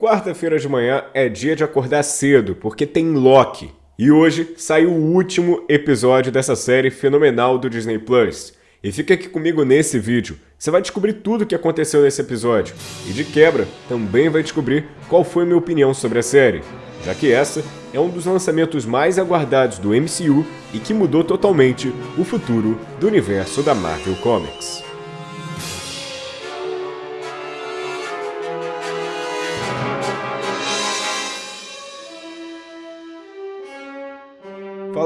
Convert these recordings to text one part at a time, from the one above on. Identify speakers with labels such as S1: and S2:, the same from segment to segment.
S1: Quarta-feira de manhã é dia de acordar cedo, porque tem Loki. E hoje saiu o último episódio dessa série fenomenal do Disney Plus. E fica aqui comigo nesse vídeo. Você vai descobrir tudo o que aconteceu nesse episódio. E de quebra, também vai descobrir qual foi minha opinião sobre a série. Já que essa é um dos lançamentos mais aguardados do MCU e que mudou totalmente o futuro do universo da Marvel Comics.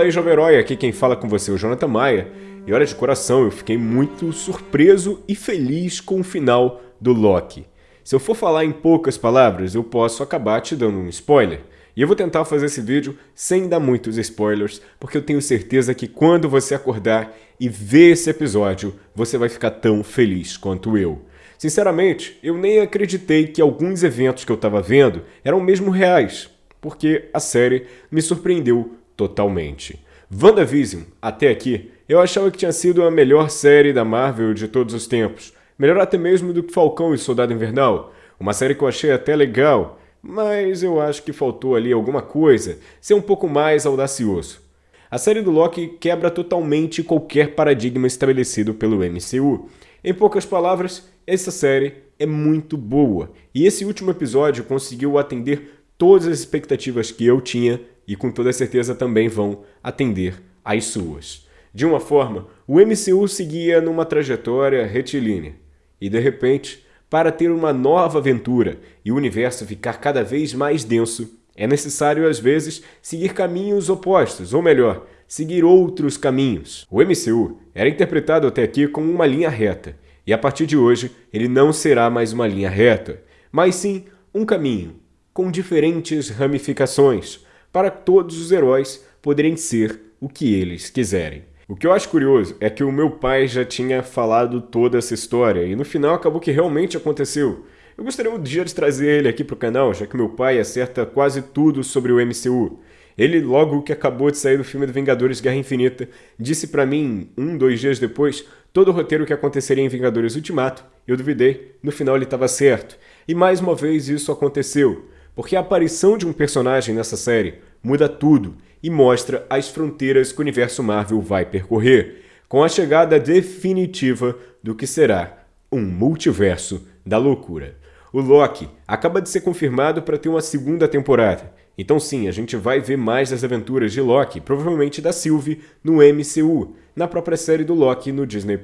S1: Fala aí, jovem herói, aqui quem fala com você é o Jonathan Maia. E olha, de coração, eu fiquei muito surpreso e feliz com o final do Loki. Se eu for falar em poucas palavras, eu posso acabar te dando um spoiler. E eu vou tentar fazer esse vídeo sem dar muitos spoilers, porque eu tenho certeza que quando você acordar e ver esse episódio, você vai ficar tão feliz quanto eu. Sinceramente, eu nem acreditei que alguns eventos que eu estava vendo eram mesmo reais, porque a série me surpreendeu totalmente. WandaVision, até aqui, eu achava que tinha sido a melhor série da Marvel de todos os tempos. Melhor até mesmo do que Falcão e Soldado Invernal. Uma série que eu achei até legal, mas eu acho que faltou ali alguma coisa, ser um pouco mais audacioso. A série do Loki quebra totalmente qualquer paradigma estabelecido pelo MCU. Em poucas palavras, essa série é muito boa, e esse último episódio conseguiu atender todas as expectativas que eu tinha e com toda certeza também vão atender às suas. De uma forma, o MCU seguia numa trajetória retilínea e de repente, para ter uma nova aventura e o universo ficar cada vez mais denso, é necessário às vezes seguir caminhos opostos, ou melhor, seguir outros caminhos. O MCU era interpretado até aqui como uma linha reta, e a partir de hoje ele não será mais uma linha reta, mas sim um caminho com diferentes ramificações, para todos os heróis poderem ser o que eles quiserem. O que eu acho curioso é que o meu pai já tinha falado toda essa história e no final acabou que realmente aconteceu. Eu gostaria um dia de trazer ele aqui para o canal, já que meu pai acerta quase tudo sobre o MCU. Ele, logo que acabou de sair do filme do Vingadores Guerra Infinita, disse para mim, um, dois dias depois, todo o roteiro que aconteceria em Vingadores Ultimato. Eu duvidei, no final ele estava certo. E mais uma vez isso aconteceu porque a aparição de um personagem nessa série muda tudo e mostra as fronteiras que o universo Marvel vai percorrer, com a chegada definitiva do que será um multiverso da loucura. O Loki acaba de ser confirmado para ter uma segunda temporada, então sim, a gente vai ver mais das aventuras de Loki, provavelmente da Sylvie, no MCU, na própria série do Loki no Disney+.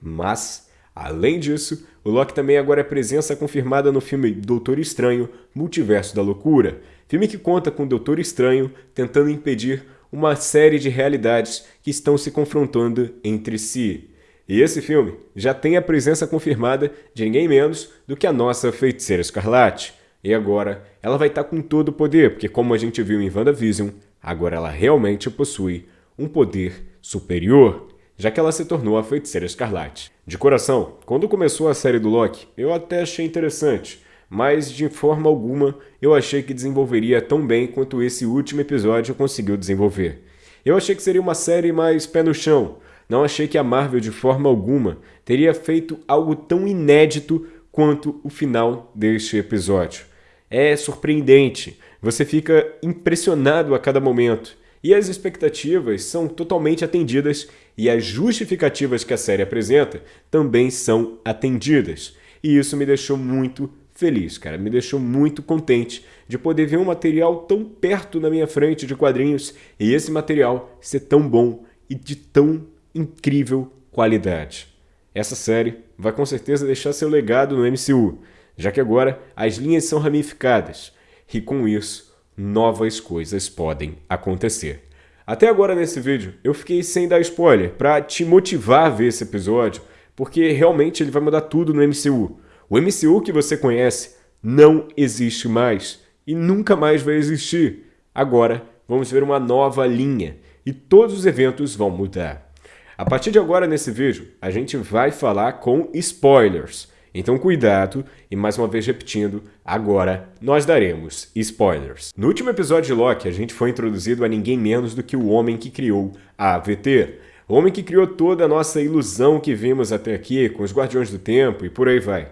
S1: Mas Além disso, o Loki também agora é presença confirmada no filme Doutor Estranho, Multiverso da Loucura, filme que conta com o Doutor Estranho tentando impedir uma série de realidades que estão se confrontando entre si. E esse filme já tem a presença confirmada de ninguém menos do que a nossa Feiticeira Escarlate. E agora ela vai estar com todo o poder, porque como a gente viu em WandaVision, agora ela realmente possui um poder superior já que ela se tornou a Feiticeira Escarlate. De coração, quando começou a série do Loki, eu até achei interessante, mas de forma alguma eu achei que desenvolveria tão bem quanto esse último episódio conseguiu desenvolver. Eu achei que seria uma série mais pé no chão, não achei que a Marvel de forma alguma teria feito algo tão inédito quanto o final deste episódio. É surpreendente, você fica impressionado a cada momento e as expectativas são totalmente atendidas e as justificativas que a série apresenta também são atendidas. E isso me deixou muito feliz, cara. Me deixou muito contente de poder ver um material tão perto na minha frente de quadrinhos e esse material ser tão bom e de tão incrível qualidade. Essa série vai com certeza deixar seu legado no MCU, já que agora as linhas são ramificadas e com isso novas coisas podem acontecer. Até agora nesse vídeo eu fiquei sem dar spoiler para te motivar a ver esse episódio, porque realmente ele vai mudar tudo no MCU. O MCU que você conhece não existe mais e nunca mais vai existir. Agora vamos ver uma nova linha e todos os eventos vão mudar. A partir de agora nesse vídeo a gente vai falar com spoilers. Então cuidado, e mais uma vez repetindo, agora nós daremos spoilers. No último episódio de Loki, a gente foi introduzido a ninguém menos do que o homem que criou a AVT. O homem que criou toda a nossa ilusão que vimos até aqui, com os Guardiões do Tempo e por aí vai.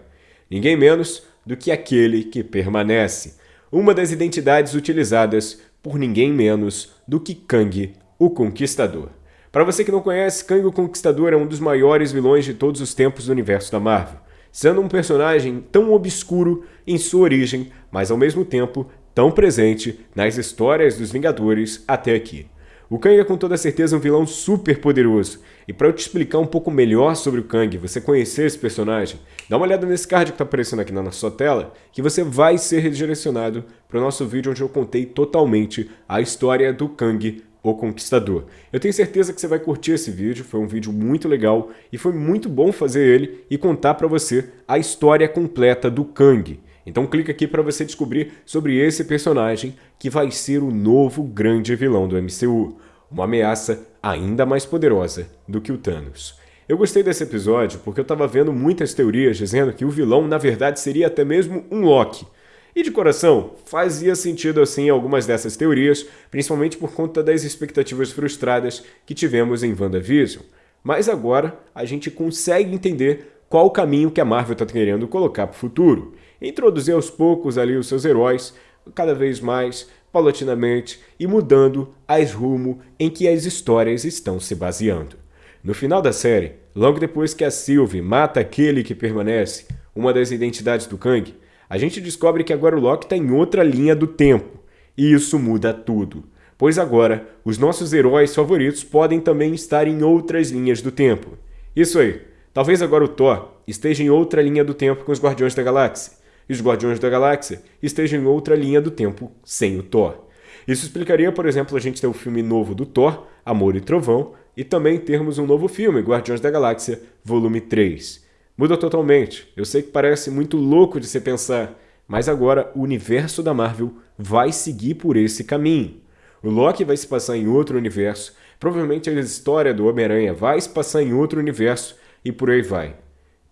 S1: Ninguém menos do que aquele que permanece, uma das identidades utilizadas por ninguém menos do que Kang, o Conquistador. Para você que não conhece, Kang o Conquistador é um dos maiores vilões de todos os tempos do universo da Marvel, sendo um personagem tão obscuro em sua origem, mas ao mesmo tempo tão presente nas histórias dos Vingadores até aqui. O Kang é com toda certeza um vilão super poderoso, e para eu te explicar um pouco melhor sobre o Kang, você conhecer esse personagem, dá uma olhada nesse card que está aparecendo aqui na sua tela, que você vai ser redirecionado para o nosso vídeo onde eu contei totalmente a história do Kang o Conquistador. Eu tenho certeza que você vai curtir esse vídeo, foi um vídeo muito legal e foi muito bom fazer ele e contar para você a história completa do Kang. Então clica aqui para você descobrir sobre esse personagem que vai ser o novo grande vilão do MCU, uma ameaça ainda mais poderosa do que o Thanos. Eu gostei desse episódio porque eu estava vendo muitas teorias dizendo que o vilão na verdade seria até mesmo um Loki, e de coração, fazia sentido assim algumas dessas teorias, principalmente por conta das expectativas frustradas que tivemos em WandaVision. Mas agora a gente consegue entender qual o caminho que a Marvel está querendo colocar para o futuro. Introduzir aos poucos ali os seus heróis, cada vez mais, paulatinamente, e mudando as rumo em que as histórias estão se baseando. No final da série, logo depois que a Sylvie mata aquele que permanece, uma das identidades do Kang, a gente descobre que agora o Loki está em outra linha do tempo. E isso muda tudo. Pois agora, os nossos heróis favoritos podem também estar em outras linhas do tempo. Isso aí. Talvez agora o Thor esteja em outra linha do tempo com os Guardiões da Galáxia. E os Guardiões da Galáxia estejam em outra linha do tempo sem o Thor. Isso explicaria, por exemplo, a gente ter o filme novo do Thor, Amor e Trovão, e também termos um novo filme, Guardiões da Galáxia, volume 3. Muda totalmente. Eu sei que parece muito louco de se pensar, mas agora o universo da Marvel vai seguir por esse caminho. O Loki vai se passar em outro universo, provavelmente a história do Homem-Aranha vai se passar em outro universo e por aí vai.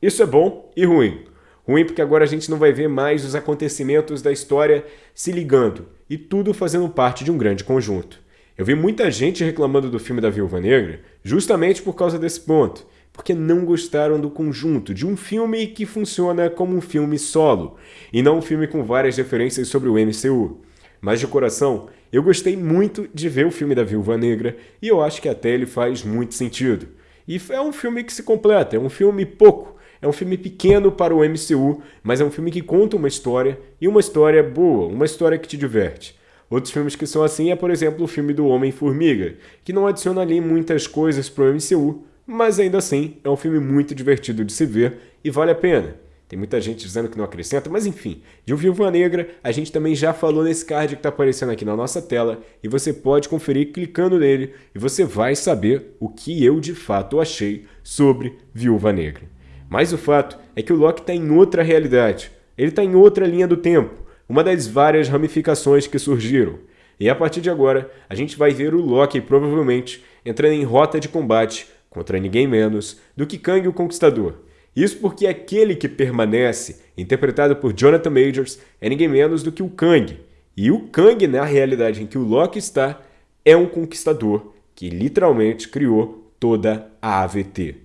S1: Isso é bom e ruim. Ruim porque agora a gente não vai ver mais os acontecimentos da história se ligando e tudo fazendo parte de um grande conjunto. Eu vi muita gente reclamando do filme da Viúva Negra justamente por causa desse ponto porque não gostaram do conjunto de um filme que funciona como um filme solo, e não um filme com várias referências sobre o MCU. Mas de coração, eu gostei muito de ver o filme da Viúva Negra, e eu acho que até ele faz muito sentido. E é um filme que se completa, é um filme pouco, é um filme pequeno para o MCU, mas é um filme que conta uma história, e uma história boa, uma história que te diverte. Outros filmes que são assim é, por exemplo, o filme do Homem-Formiga, que não adiciona ali muitas coisas para o MCU, mas ainda assim é um filme muito divertido de se ver e vale a pena. Tem muita gente dizendo que não acrescenta, mas enfim, de O Viúva Negra a gente também já falou nesse card que está aparecendo aqui na nossa tela e você pode conferir clicando nele e você vai saber o que eu de fato achei sobre Viúva Negra. Mas o fato é que o Loki está em outra realidade, ele está em outra linha do tempo, uma das várias ramificações que surgiram. E a partir de agora, a gente vai ver o Loki provavelmente entrando em rota de combate contra ninguém menos do que Kang o Conquistador. Isso porque aquele que permanece, interpretado por Jonathan Majors, é ninguém menos do que o Kang. E o Kang, na realidade em que o Loki está, é um conquistador que literalmente criou toda a AVT.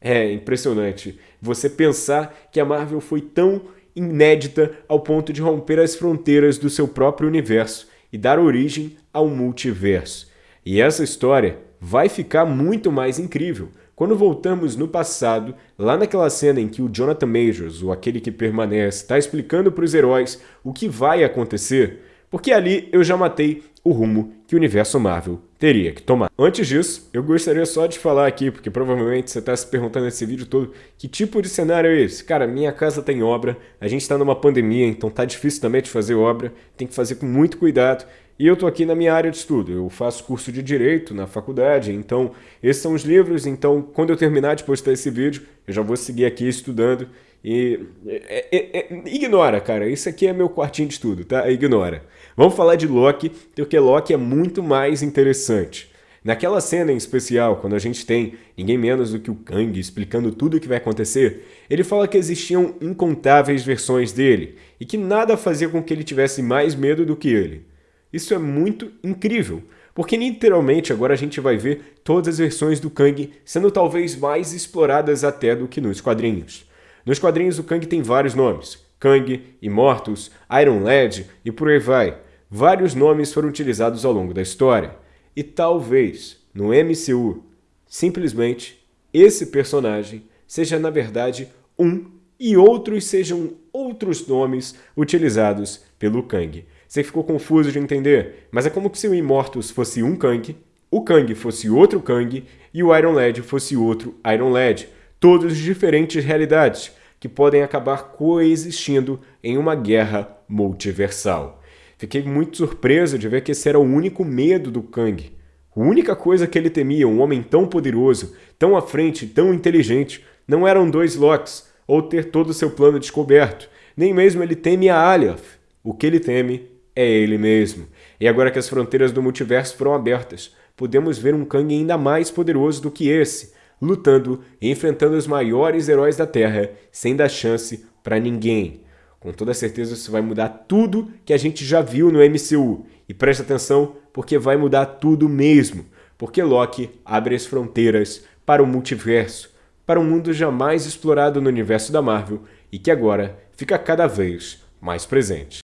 S1: É impressionante você pensar que a Marvel foi tão inédita ao ponto de romper as fronteiras do seu próprio universo e dar origem ao multiverso. E essa história vai ficar muito mais incrível quando voltamos no passado, lá naquela cena em que o Jonathan Majors, ou aquele que permanece, está explicando para os heróis o que vai acontecer, porque ali eu já matei o rumo que o universo Marvel teria que tomar. Antes disso, eu gostaria só de falar aqui, porque provavelmente você está se perguntando nesse vídeo todo, que tipo de cenário é esse? Cara, minha casa tem obra, a gente está numa pandemia, então tá difícil também de fazer obra, tem que fazer com muito cuidado, e eu estou aqui na minha área de estudo, eu faço curso de Direito na faculdade, então esses são os livros, então quando eu terminar de postar esse vídeo, eu já vou seguir aqui estudando e... É, é, é, ignora, cara, isso aqui é meu quartinho de estudo, tá? Ignora. Vamos falar de Loki, porque Loki é muito mais interessante. Naquela cena em especial, quando a gente tem ninguém menos do que o Kang explicando tudo o que vai acontecer, ele fala que existiam incontáveis versões dele e que nada fazia com que ele tivesse mais medo do que ele. Isso é muito incrível, porque literalmente agora a gente vai ver todas as versões do Kang sendo talvez mais exploradas até do que nos quadrinhos. Nos quadrinhos o Kang tem vários nomes, Kang, Immortus, Iron Lad e por aí vai. Vários nomes foram utilizados ao longo da história. E talvez, no MCU, simplesmente esse personagem seja na verdade um e outros sejam outros nomes utilizados pelo Kang. Você ficou confuso de entender, mas é como se o Immortus fosse um Kang, o Kang fosse outro Kang e o Iron Lad fosse outro Iron Lad. Todos de diferentes realidades que podem acabar coexistindo em uma guerra multiversal. Fiquei muito surpreso de ver que esse era o único medo do Kang. A única coisa que ele temia, um homem tão poderoso, tão à frente, tão inteligente, não eram dois Locks, ou ter todo o seu plano descoberto. Nem mesmo ele teme a Alioth. O que ele teme é ele mesmo. E agora que as fronteiras do multiverso foram abertas, podemos ver um Kang ainda mais poderoso do que esse, lutando e enfrentando os maiores heróis da Terra sem dar chance para ninguém. Com toda certeza isso vai mudar tudo que a gente já viu no MCU. E preste atenção, porque vai mudar tudo mesmo. Porque Loki abre as fronteiras para o multiverso, para um mundo jamais explorado no universo da Marvel e que agora fica cada vez mais presente.